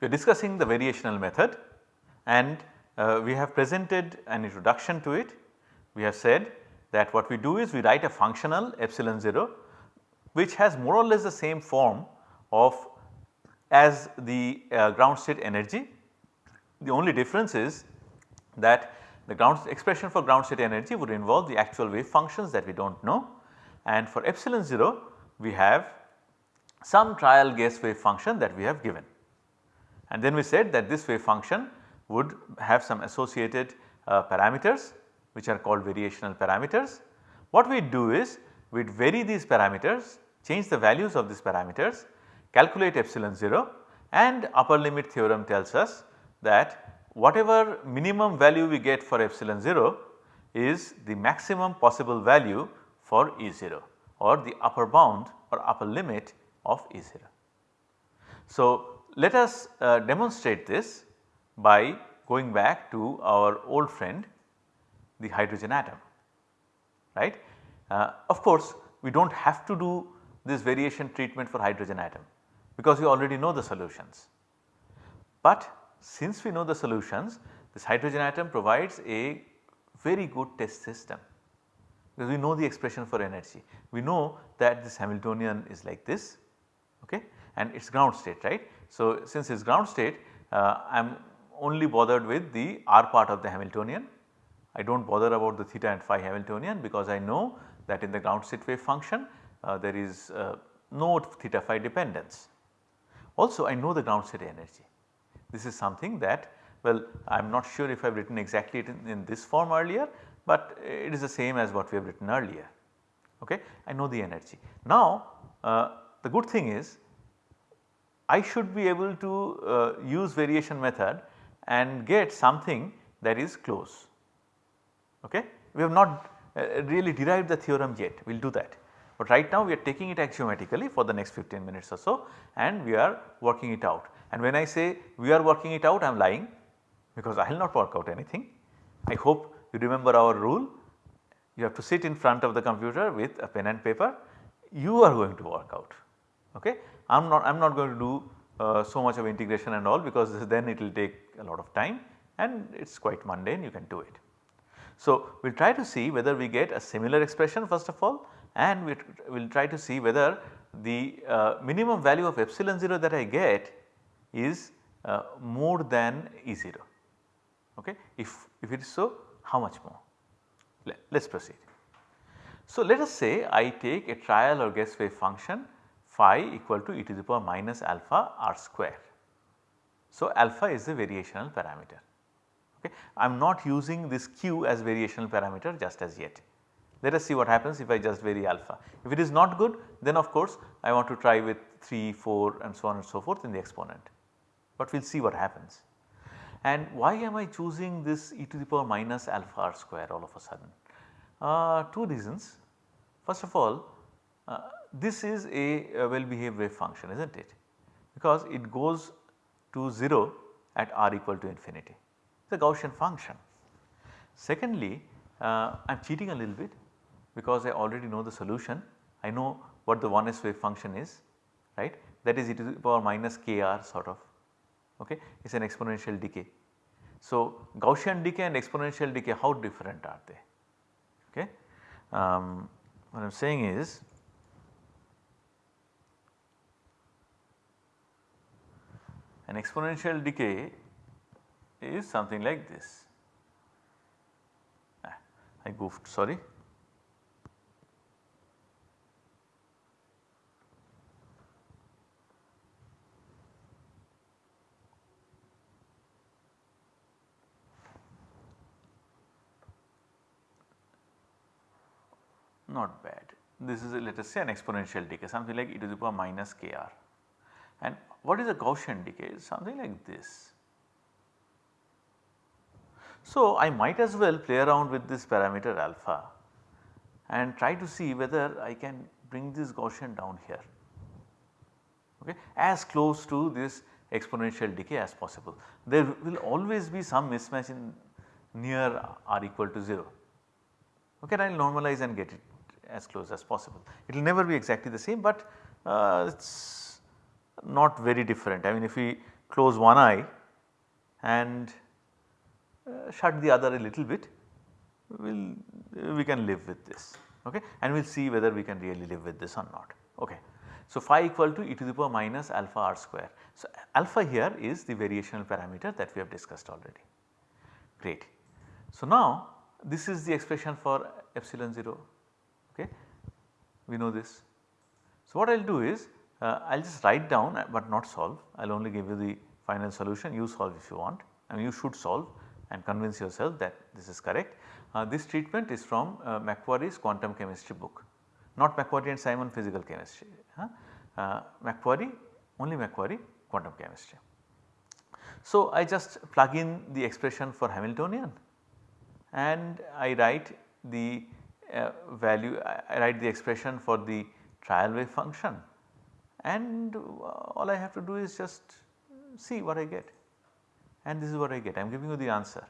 we are discussing the variational method and uh, we have presented an introduction to it. We have said that what we do is we write a functional epsilon 0 which has more or less the same form of as the uh, ground state energy. The only difference is that the ground expression for ground state energy would involve the actual wave functions that we do not know and for epsilon 0 we have some trial guess wave function that we have given. And then we said that this wave function would have some associated uh, parameters which are called variational parameters. What we do is we vary these parameters, change the values of these parameters, calculate epsilon 0 and upper limit theorem tells us that whatever minimum value we get for epsilon 0 is the maximum possible value for E0 or the upper bound or upper limit of E0. So, let us uh, demonstrate this by going back to our old friend the hydrogen atom right. Uh, of course, we do not have to do this variation treatment for hydrogen atom because we already know the solutions. But since we know the solutions this hydrogen atom provides a very good test system because we know the expression for energy. We know that this Hamiltonian is like this okay and it is ground state right. So, since it is ground state uh, I am only bothered with the r part of the Hamiltonian. I do not bother about the theta and phi Hamiltonian because I know that in the ground state wave function uh, there is uh, no theta phi dependence. Also I know the ground state energy. This is something that well I am not sure if I have written exactly in, in, this form earlier, but it is the same as what we have written earlier. Okay? I know the energy. Now uh, the good thing is I should be able to uh, use variation method and get something that is close. Okay? We have not uh, really derived the theorem yet, we will do that. But right now we are taking it axiomatically for the next 15 minutes or so and we are working it out. And when I say we are working it out I am lying because I will not work out anything. I hope you remember our rule you have to sit in front of the computer with a pen and paper you are going to work out okay. I am not I am not going to do uh, so much of integration and all because then it will take a lot of time and it is quite mundane you can do it. So, we will try to see whether we get a similar expression first of all and we will try to see whether the uh, minimum value of epsilon 0 that I get is uh, more than E0 okay. If, if it is so how much more let us proceed. So, let us say I take a trial or guess wave function phi equal to e to the power minus alpha r square. So, alpha is the variational parameter. Okay. I am not using this q as variational parameter just as yet. Let us see what happens if I just vary alpha. If it is not good then of course I want to try with 3, 4 and so on and so forth in the exponent, but we will see what happens. And why am I choosing this e to the power minus alpha r square all of a sudden? Uh, two reasons. First of all uh, this is a, a well behaved wave function is not it? Because it goes to 0 at r equal to infinity. It is a Gaussian function. Secondly uh, I am cheating a little bit because I already know the solution. I know what the 1s wave function is right? That is e to the power minus kr sort of. Okay? It is an exponential decay. So Gaussian decay and exponential decay how different are they? Okay. Um, what I am saying is An exponential decay is something like this. Ah, I goofed sorry. Not bad. This is a, let us say an exponential decay something like e to the power minus kr and what is a Gaussian decay? Something like this. So, I might as well play around with this parameter alpha and try to see whether I can bring this Gaussian down here okay, as close to this exponential decay as possible. There will always be some mismatch in near r equal to 0 okay I will normalize and get it as close as possible. It will never be exactly the same but uh, it is not very different. I mean if we close one eye and uh, shut the other a little bit, we will we can live with this okay and we will see whether we can really live with this or not. Okay. So, phi equal to e to the power minus alpha r square. So, alpha here is the variational parameter that we have discussed already. Great. So, now this is the expression for epsilon 0 okay we know this. So, what I will do is uh, I will just write down uh, but not solve I will only give you the final solution you solve if you want and you should solve and convince yourself that this is correct. Uh, this treatment is from uh, McQuarrie's quantum chemistry book not McQuarrie and Simon physical chemistry, huh? uh, McQuarrie only McQuarrie quantum chemistry. So, I just plug in the expression for Hamiltonian and I write the uh, value I write the expression for the trial wave function and all I have to do is just see what I get and this is what I get I am giving you the answer.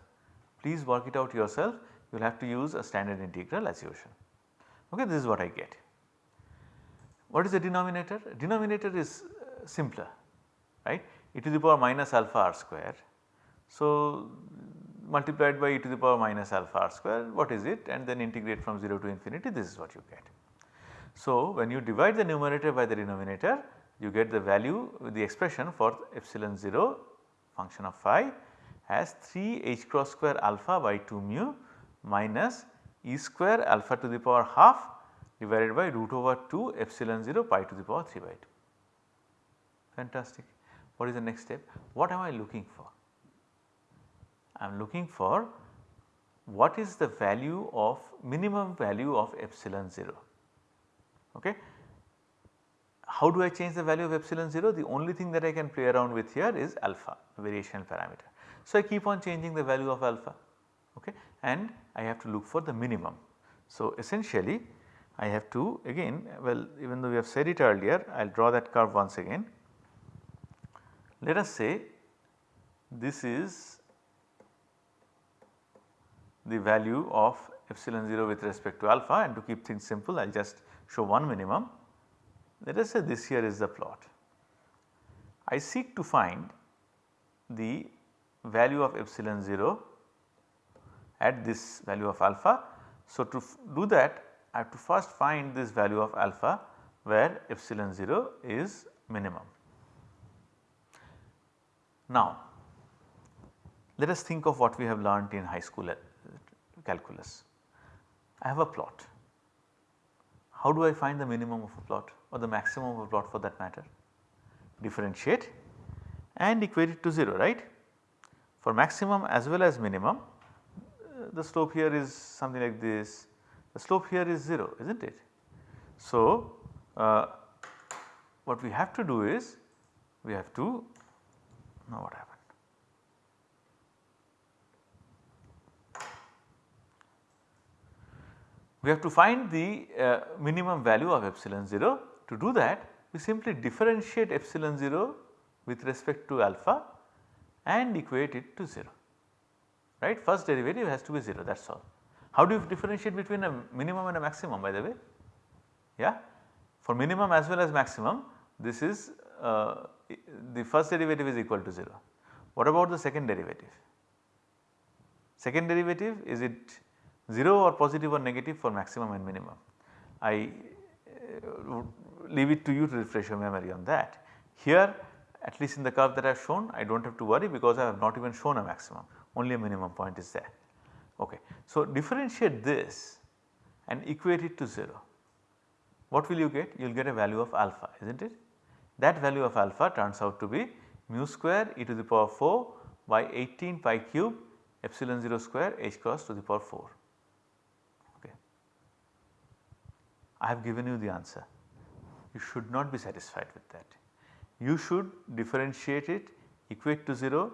Please work it out yourself you will have to use a standard integral as usual. Okay, this is what I get. What is the denominator? Denominator is uh, simpler right e to the power minus alpha r square. So, multiplied by e to the power minus alpha r square what is it and then integrate from 0 to infinity this is what you get. So, when you divide the numerator by the denominator you get the value the expression for epsilon 0 function of phi as 3 h cross square alpha by 2 mu minus e square alpha to the power half divided by root over 2 epsilon 0 pi to the power 3 by 2. Fantastic. What is the next step? What am I looking for? I am looking for what is the value of minimum value of epsilon 0. Okay. How do I change the value of epsilon 0? The only thing that I can play around with here is alpha variation parameter. So, I keep on changing the value of alpha okay, and I have to look for the minimum. So, essentially I have to again well even though we have said it earlier I will draw that curve once again. Let us say this is the value of epsilon 0 with respect to alpha and to keep things simple I will just show one minimum. Let us say this here is the plot. I seek to find the value of epsilon 0 at this value of alpha. So, to do that I have to first find this value of alpha where epsilon 0 is minimum. Now, let us think of what we have learnt in high school calculus. I have a plot. How do I find the minimum of a plot or the maximum of a plot for that matter? Differentiate and equate it to 0 right. For maximum as well as minimum uh, the slope here is something like this the slope here is 0 is not it. So, uh, what we have to do is we have to now what happened. We have to find the uh, minimum value of epsilon 0. To do that we simply differentiate epsilon 0 with respect to alpha and equate it to 0 right first derivative has to be 0 that is all. How do you differentiate between a minimum and a maximum by the way? Yeah. For minimum as well as maximum this is uh, the first derivative is equal to 0. What about the second derivative? Second derivative is it 0 or positive or negative for maximum and minimum? I uh, leave it to you to refresh your memory on that. Here at least in the curve that I have shown I do not have to worry because I have not even shown a maximum only a minimum point is there. Okay. So, differentiate this and equate it to 0. What will you get? You will get a value of alpha is not it? That value of alpha turns out to be mu square e to the power 4 by 18 pi cube epsilon 0 square h cross to the power 4. Okay. I have given you the answer. You should not be satisfied with that. You should differentiate it, equate to 0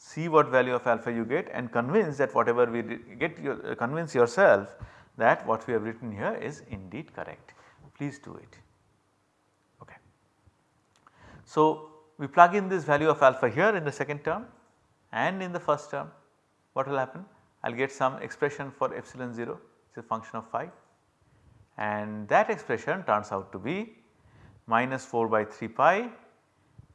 see what value of alpha you get and convince that whatever we get your, uh, convince yourself that what we have written here is indeed correct. Please do it. Okay. So, we plug in this value of alpha here in the second term and in the first term what will happen? I will get some expression for epsilon 0 it is a function of phi and that expression turns out to be minus 4 by 3 pi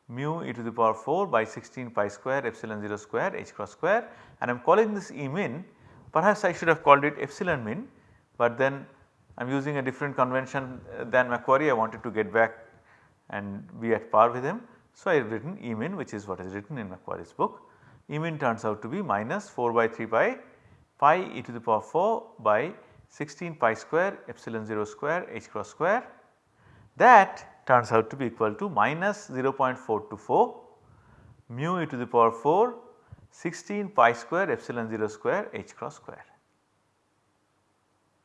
mu e to the power 4 by 16 pi square epsilon 0 square h cross square and I am calling this E min perhaps I should have called it epsilon min but then I am using a different convention uh, than McQuarrie I wanted to get back and be at par with him. So, I have written E min which is what is written in McQuarrie's book. E min turns out to be minus 4 by 3 pi pi e to the power 4 by 16 pi square epsilon 0 square h cross square that turns out to be equal to minus 0.424 mu e to the power 4 16 pi square epsilon 0 square h cross square.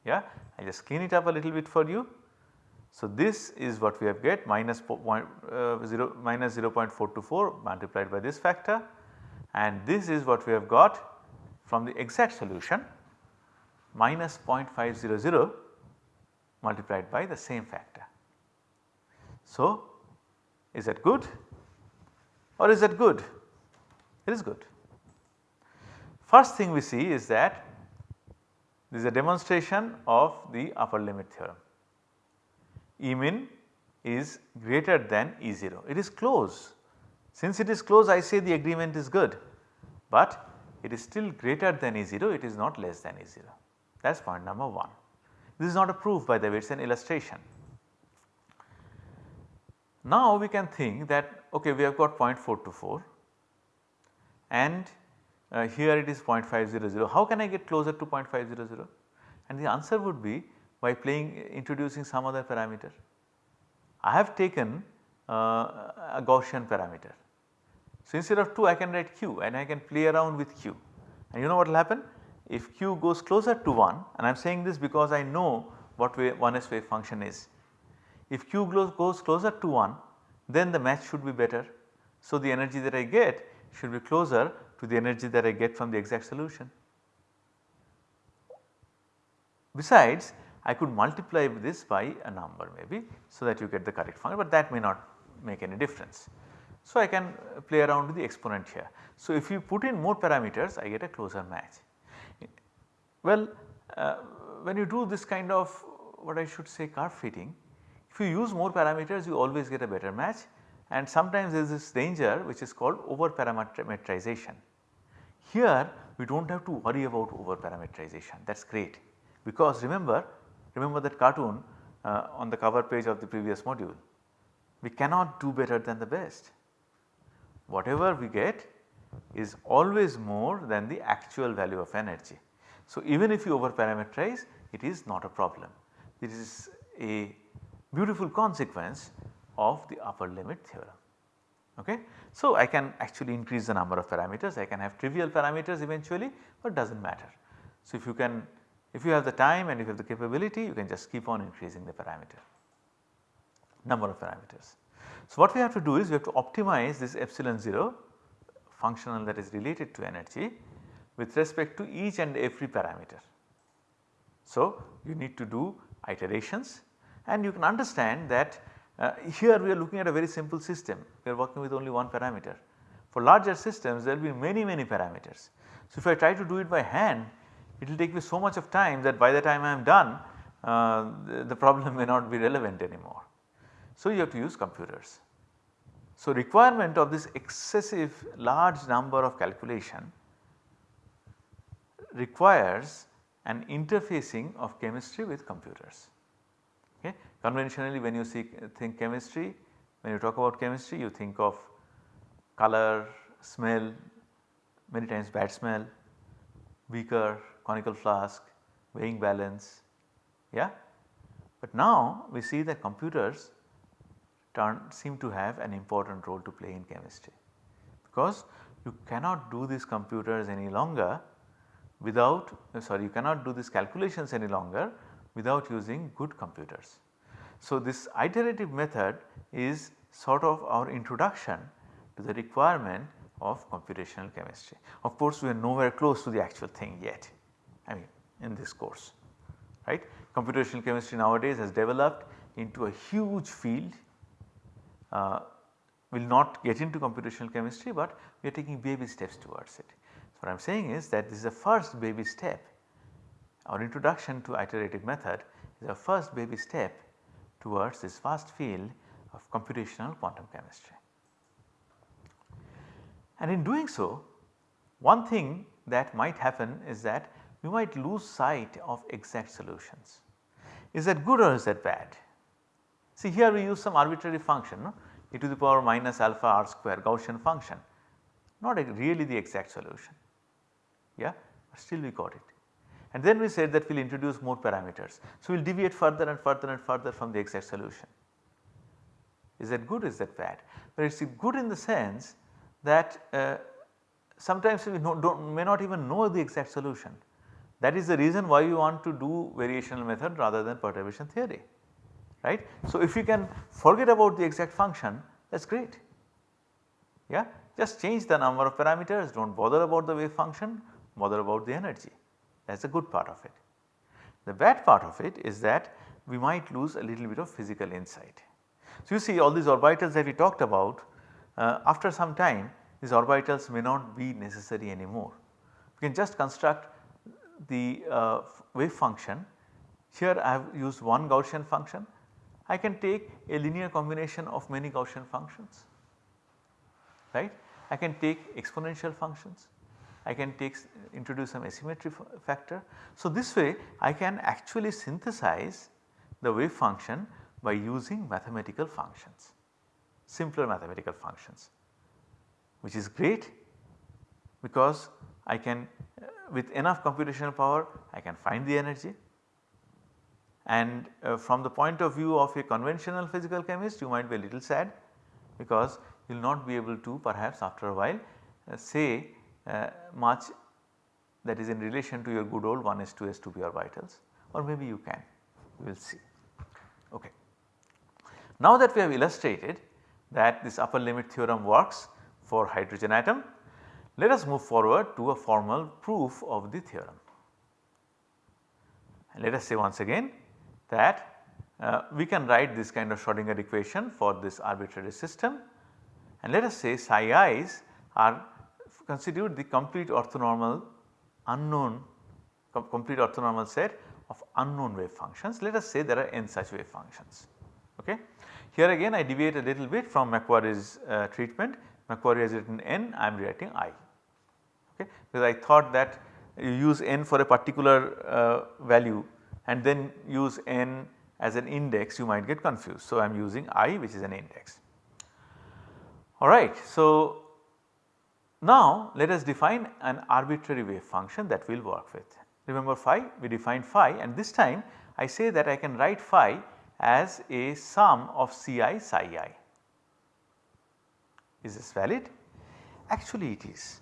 Yeah, I just clean it up a little bit for you. So, this is what we have get minus, uh, 0, minus 0.424 multiplied by this factor and this is what we have got from the exact solution minus 0.500 multiplied by the same factor. So, is that good or is that good? It is good. First thing we see is that this is a demonstration of the upper limit theorem. E min is greater than E 0, it is close. Since it is close I say the agreement is good, but it is still greater than E 0, it is not less than E 0. That is point number 1. This is not a proof by the way, it is an illustration. Now we can think that okay we have got 0.424 and uh, here it is 0.500 how can I get closer to 0.500 and the answer would be by playing introducing some other parameter. I have taken uh, a Gaussian parameter. So instead of 2 I can write q and I can play around with q and you know what will happen if q goes closer to 1 and I am saying this because I know what way 1s wave function is if Q goes closer to 1 then the match should be better. So, the energy that I get should be closer to the energy that I get from the exact solution. Besides I could multiply this by a number maybe so that you get the correct function but that may not make any difference. So, I can play around with the exponent here. So, if you put in more parameters I get a closer match. Well uh, when you do this kind of what I should say curve fitting if you use more parameters you always get a better match and sometimes there is this danger which is called over parametrization. Here we do not have to worry about over parametrization that is great because remember, remember that cartoon uh, on the cover page of the previous module. We cannot do better than the best. Whatever we get is always more than the actual value of energy. So, even if you over parameterize it is not a problem. This is a beautiful consequence of the upper limit theorem. Okay. So, I can actually increase the number of parameters, I can have trivial parameters eventually but does not matter. So, if you can if you have the time and if you have the capability you can just keep on increasing the parameter number of parameters. So, what we have to do is we have to optimize this epsilon 0 functional that is related to energy with respect to each and every parameter. So, you need to do iterations and you can understand that uh, here we are looking at a very simple system, we are working with only one parameter. For larger systems there will be many many parameters. So, if I try to do it by hand it will take me so much of time that by the time I am done uh, the, the problem may not be relevant anymore. So, you have to use computers. So, requirement of this excessive large number of calculation requires an interfacing of chemistry with computers. Okay. Conventionally when you see, think chemistry, when you talk about chemistry you think of color, smell, many times bad smell, beaker, conical flask, weighing balance, yeah. But now we see that computers turn, seem to have an important role to play in chemistry because you cannot do these computers any longer without sorry you cannot do these calculations any longer without using good computers. So, this iterative method is sort of our introduction to the requirement of computational chemistry. Of course, we are nowhere close to the actual thing yet I mean in this course right. Computational chemistry nowadays has developed into a huge field uh, we will not get into computational chemistry, but we are taking baby steps towards it. What I am saying is that this is the first baby step our introduction to iterative method is a first baby step towards this vast field of computational quantum chemistry. And in doing so one thing that might happen is that we might lose sight of exact solutions. Is that good or is that bad? See here we use some arbitrary function no? e to the power minus alpha r square Gaussian function not really the exact solution yeah still we got it. And then we said that we will introduce more parameters. So, we will deviate further and further and further from the exact solution. Is that good is that bad? But it is good in the sense that uh, sometimes we may not even know the exact solution. That is the reason why we want to do variational method rather than perturbation theory right. So, if you can forget about the exact function that is great yeah just change the number of parameters do not bother about the wave function bother about the energy that is a good part of it. The bad part of it is that we might lose a little bit of physical insight. So, you see all these orbitals that we talked about uh, after some time these orbitals may not be necessary anymore. We can just construct the uh, wave function here I have used one Gaussian function I can take a linear combination of many Gaussian functions right. I can take exponential functions I can take introduce some asymmetry factor. So, this way I can actually synthesize the wave function by using mathematical functions, simpler mathematical functions which is great because I can uh, with enough computational power I can find the energy and uh, from the point of view of a conventional physical chemist you might be a little sad because you will not be able to perhaps after a while uh, say much that is in relation to your good old 1s 2s 2p orbitals or maybe you can we will see. Okay. Now that we have illustrated that this upper limit theorem works for hydrogen atom, let us move forward to a formal proof of the theorem. And let us say once again that uh, we can write this kind of Schrodinger equation for this arbitrary system and let us say psi i's are constitute the complete orthonormal unknown com complete orthonormal set of unknown wave functions. Let us say there are n such wave functions. Okay. Here again I deviate a little bit from McQuarrie's uh, treatment. McQuarrie has written n, I am writing i okay, because I thought that you use n for a particular uh, value and then use n as an index you might get confused. So, I am using i which is an index. Alright. So, now let us define an arbitrary wave function that we will work with. Remember phi we defined phi and this time I say that I can write phi as a sum of Ci psi i. Is this valid? Actually it is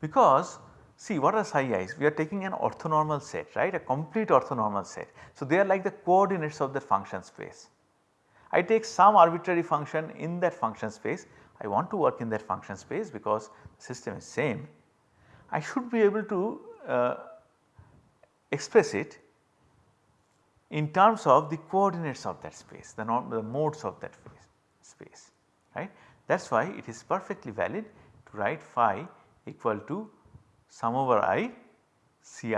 because see what are psi i's we are taking an orthonormal set right a complete orthonormal set. So they are like the coordinates of the function space. I take some arbitrary function in that function space I want to work in that function space because the system is same, I should be able to uh, express it in terms of the coordinates of that space, the, the modes of that space, right. That is why it is perfectly valid to write phi equal to sum over i Ci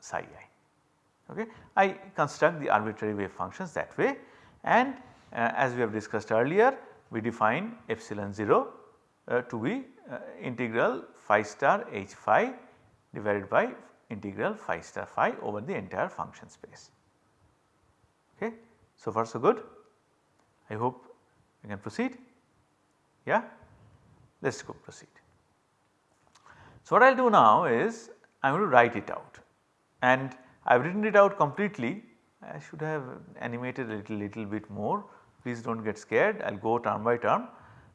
psi i. Okay. I construct the arbitrary wave functions that way and uh, as we have discussed earlier we define epsilon 0 uh, to be uh, integral phi star h phi divided by integral phi star phi over the entire function space. Okay. So far so good I hope we can proceed yeah let us go proceed. So what I will do now is I am going to write it out and I have written it out completely I should have animated a little, little bit more please do not get scared I will go term by term.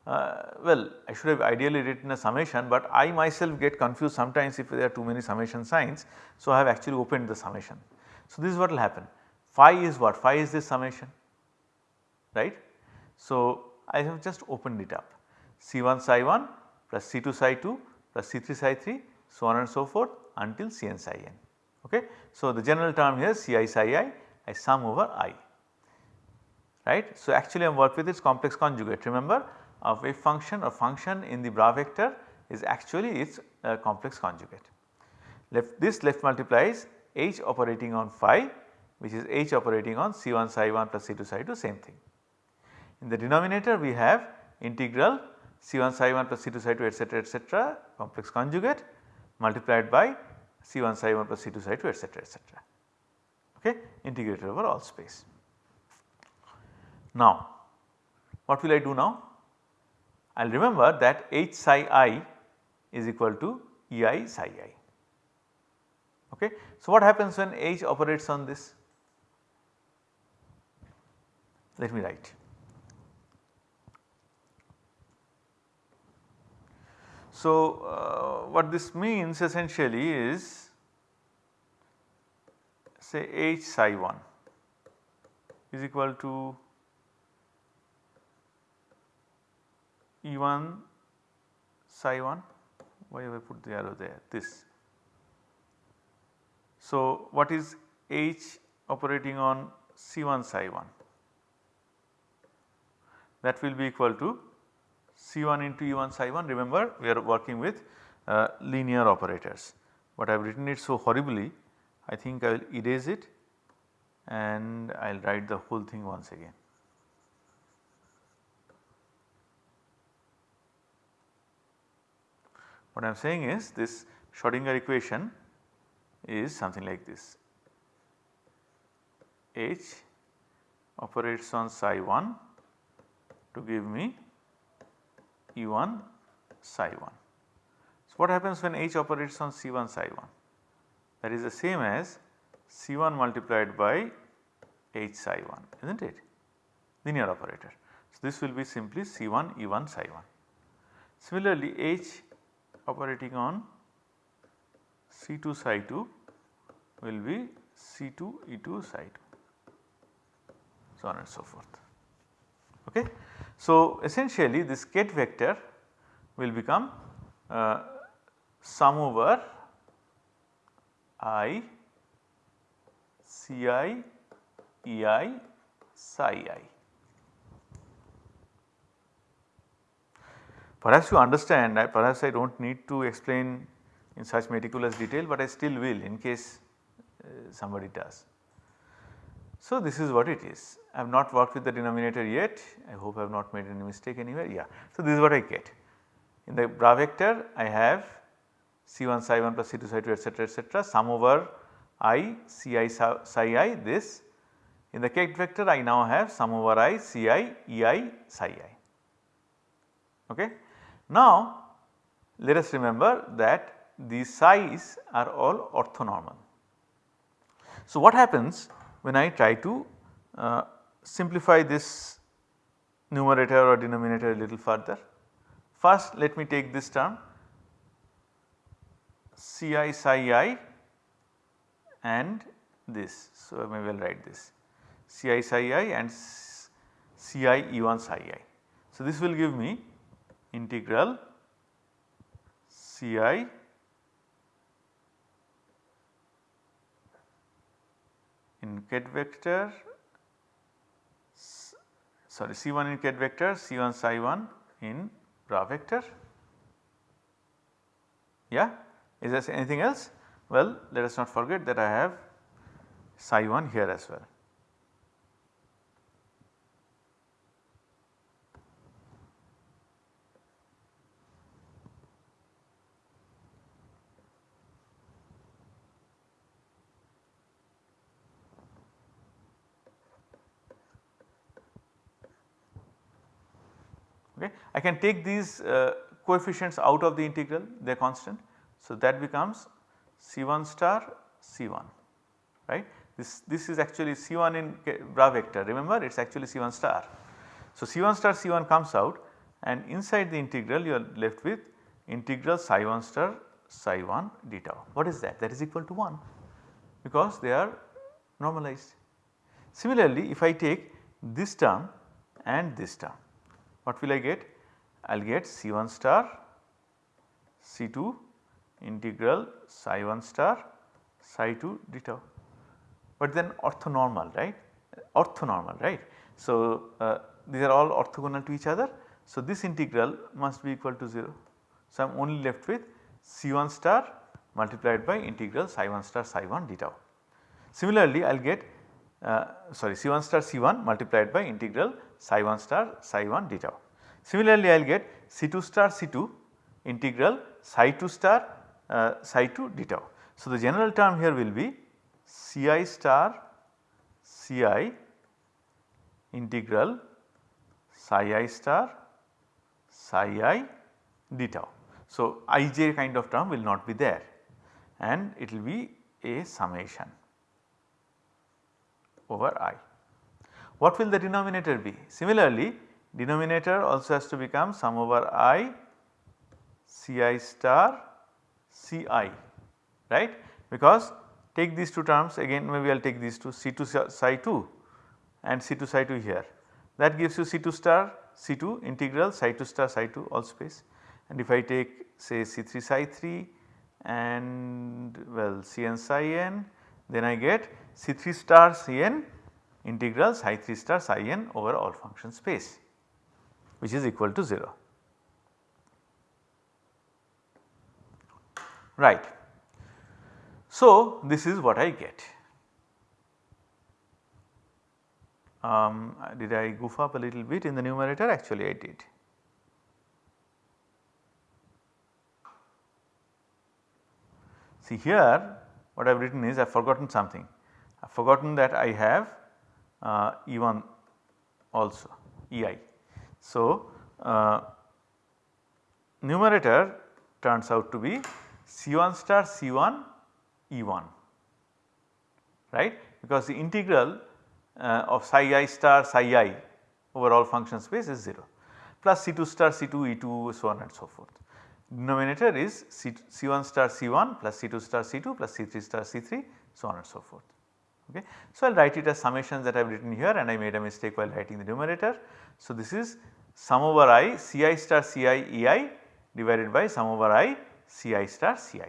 Uh, well I should have ideally written a summation but I myself get confused sometimes if there are too many summation signs. So I have actually opened the summation. So this is what will happen phi is what phi is this summation right. So I have just opened it up C1 psi 1 plus C2 psi 2 plus C3 psi 3 so on and so forth until Cn psi n okay. So the general term here Ci psi i I sum over i right. So, actually I am work with its complex conjugate remember a wave function or function in the bra vector is actually its uh, complex conjugate. Left this left multiplies h operating on phi which is h operating on C1 psi 1 plus C2 psi 2 same thing. In the denominator we have integral C1 psi 1 plus C2 psi 2 etcetera etcetera complex conjugate multiplied by C1 psi 1 plus C2 psi 2 etcetera etcetera okay integrated over all space. Now what will I do now? I will remember that H psi i is equal to Ei psi i. Okay. So, what happens when H operates on this? Let me write. So, uh, what this means essentially is say H psi 1 is equal to E1 psi 1 why have I put the arrow there this. So, what is H operating on C1 psi 1 that will be equal to C1 into E1 psi 1 remember we are working with uh, linear operators but I have written it so horribly I think I will erase it and I will write the whole thing once again. What I am saying is this Schrodinger equation is something like this H operates on psi 1 to give me E1 psi 1. So, what happens when H operates on C1 psi 1? That is the same as C1 multiplied by H psi 1 is not it linear operator. So, this will be simply C1 E1 psi 1. Similarly, H operating on C2 psi 2 will be C2 E2 psi 2 so on and so forth. Okay. So, essentially this ket vector will become uh, sum over i ci ei psi i. Perhaps you understand perhaps I do not need to explain in such meticulous detail, but I still will in case uh, somebody does. So, this is what it is. I have not worked with the denominator yet, I hope I have not made any mistake anywhere, yeah. So, this is what I get. In the bra vector I have C1 psi 1 plus C2 psi 2 etcetera etcetera sum over i Ci psi i this. In the ket vector I now have sum over i Ci Ei psi i. Okay. Now let us remember that these psi's are all orthonormal. So what happens when I try to uh, simplify this numerator or denominator a little further. First let me take this term Ci psi i and this. So, I may well write this Ci psi i and Ci E1 psi i. So, this will give me integral Ci in ket vector sorry C1 in ket vector C1 psi 1 in bra vector. Yeah, is there anything else? Well, let us not forget that I have psi 1 here as well. okay. I can take these uh, coefficients out of the integral they are constant. So, that becomes C1 star C1 right. This, this is actually C1 in bra vector remember it is actually C1 star. So, C1 star C1 comes out and inside the integral you are left with integral psi 1 star psi 1 d tau. What is that? That is equal to 1 because they are normalized. Similarly, if I take this term and this term what will I get? I will get C1 star C2 integral psi 1 star psi 2 d tau but then orthonormal right orthonormal right. So, uh, these are all orthogonal to each other. So, this integral must be equal to 0. So, I am only left with C1 star multiplied by integral psi 1 star psi 1 d tau. Similarly, I will get uh, sorry C1 star C1 multiplied by integral psi 1 star psi 1 d tau. Similarly, I will get C2 star C2 integral psi 2 star uh, psi 2 d tau. So, the general term here will be Ci star Ci integral psi i star psi i d tau. So, ij kind of term will not be there and it will be a summation over i. What will the denominator be? Similarly, denominator also has to become sum over i Ci star Ci right? Because take these two terms again maybe I will take these two C2 psi 2 and C2 psi 2 here. That gives you C2 star C2 integral psi 2 star psi 2 all space. And if I take say C3 psi 3 and well Cn psi n then I get C3 star Cn integral psi 3 star psi n over all function space which is equal to 0. Right. So, this is what I get. Um, did I goof up a little bit in the numerator? Actually I did. See here what I have written is I have forgotten something. I have forgotten that I have uh, E1 also EI. So, uh, numerator turns out to be C1 star C1 E1 right because the integral uh, of psi i star psi i over all function space is 0 plus C2 star C2 E2 so on and so forth. Denominator is C, C1 star C1 plus C2 star C2 plus C3 star C3 so on and so forth. Okay. So, I will write it as summations that I have written here and I made a mistake while writing the numerator. So, this is sum over i Ci star Ci Ei divided by sum over i Ci star Ci.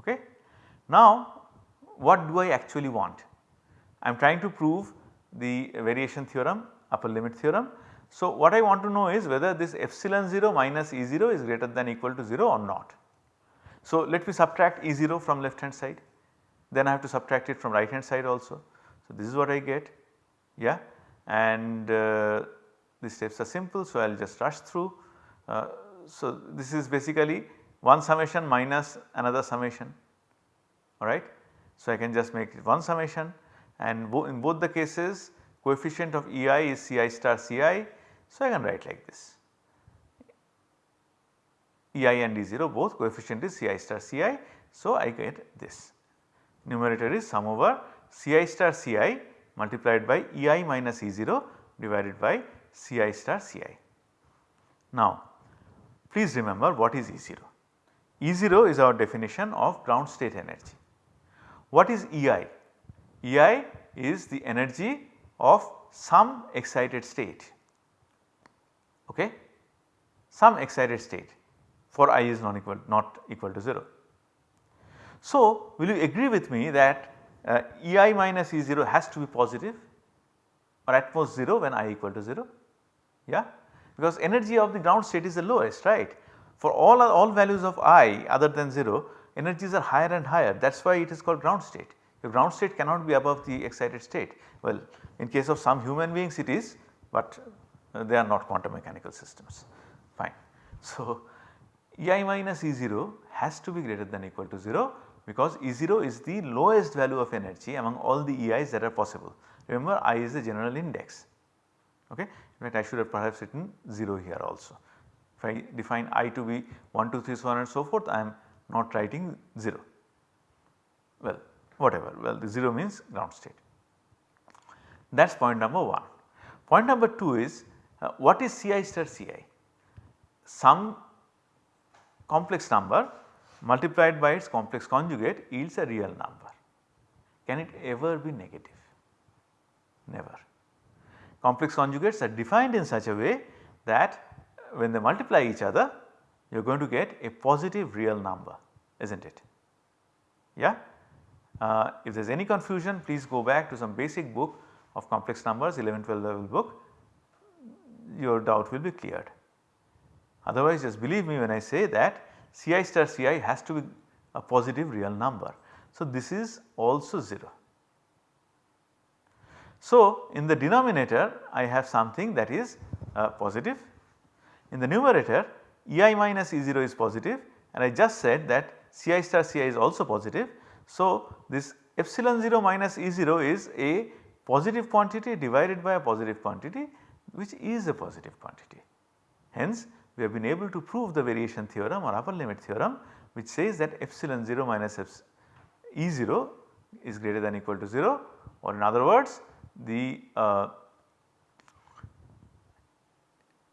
Okay. Now, what do I actually want? I am trying to prove the variation theorem upper limit theorem. So, what I want to know is whether this epsilon 0 minus E 0 is greater than equal to 0 or not. So, let me subtract E 0 from left hand side then I have to subtract it from right hand side also. So, this is what I get yeah and uh, the steps are simple. So, I will just rush through. Uh, so, this is basically one summation minus another summation alright. So, I can just make it one summation and bo in both the cases coefficient of EI is Ci star Ci. So, I can write like this EI and E0 both coefficient is Ci star Ci. So, I get this numerator is sum over Ci star Ci multiplied by Ei minus E0 divided by Ci star Ci. Now please remember what is E0? E0 is our definition of ground state energy. What is Ei? Ei is the energy of some excited state, okay, some excited state for i is non equal not equal to 0. So, will you agree with me that uh, Ei minus E0 has to be positive or at most 0 when i equal to 0 yeah because energy of the ground state is the lowest right. For all all values of i other than 0 energies are higher and higher that is why it is called ground state. Your ground state cannot be above the excited state well in case of some human beings it is but uh, they are not quantum mechanical systems fine. So, Ei minus E0 has to be greater than equal to 0 because E0 is the lowest value of energy among all the EIs that are possible. Remember I is the general index okay. In fact I should have perhaps written 0 here also. If I define I to be 1, 2, 3 so on and so forth I am not writing 0 well whatever well the 0 means ground state. That is point number 1. Point number 2 is uh, what is Ci star Ci? Some complex number multiplied by its complex conjugate yields a real number. Can it ever be negative? Never. Complex conjugates are defined in such a way that when they multiply each other you are going to get a positive real number is not it? Yeah. Uh, if there is any confusion please go back to some basic book of complex numbers 11 12 level book your doubt will be cleared. Otherwise just believe me when I say that Ci star Ci has to be a positive real number. So, this is also 0. So, in the denominator I have something that is uh, positive. In the numerator Ei minus E0 is positive and I just said that Ci star Ci is also positive. So, this epsilon 0 minus E0 is a positive quantity divided by a positive quantity which is a positive quantity. Hence, we have been able to prove the variation theorem or upper limit theorem which says that epsilon 0 minus E0 is greater than equal to 0 or in other words the uh,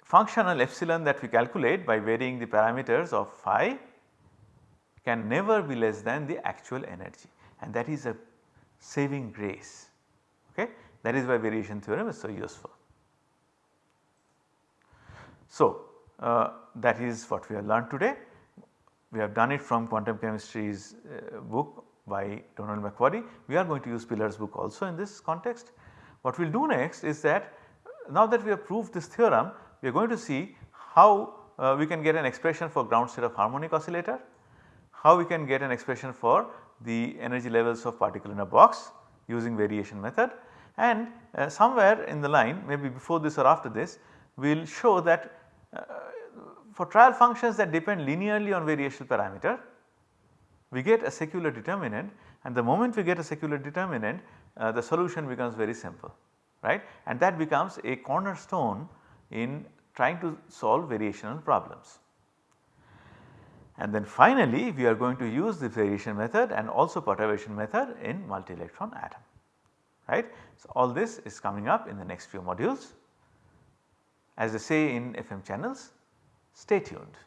functional epsilon that we calculate by varying the parameters of phi can never be less than the actual energy and that is a saving grace okay that is why variation theorem is so useful. So, uh, that is what we have learned today. We have done it from quantum chemistry's uh, book by Donald McQuarrie. We are going to use Pilar's book also in this context. What we will do next is that now that we have proved this theorem we are going to see how uh, we can get an expression for ground state of harmonic oscillator, how we can get an expression for the energy levels of particle in a box using variation method and uh, somewhere in the line maybe before this or after this we will show that uh, for trial functions that depend linearly on variational parameter we get a secular determinant and the moment we get a secular determinant uh, the solution becomes very simple right and that becomes a cornerstone in trying to solve variational problems. And then finally we are going to use the variation method and also perturbation method in multi-electron atom right. So, all this is coming up in the next few modules. As they say in FM channels, stay tuned.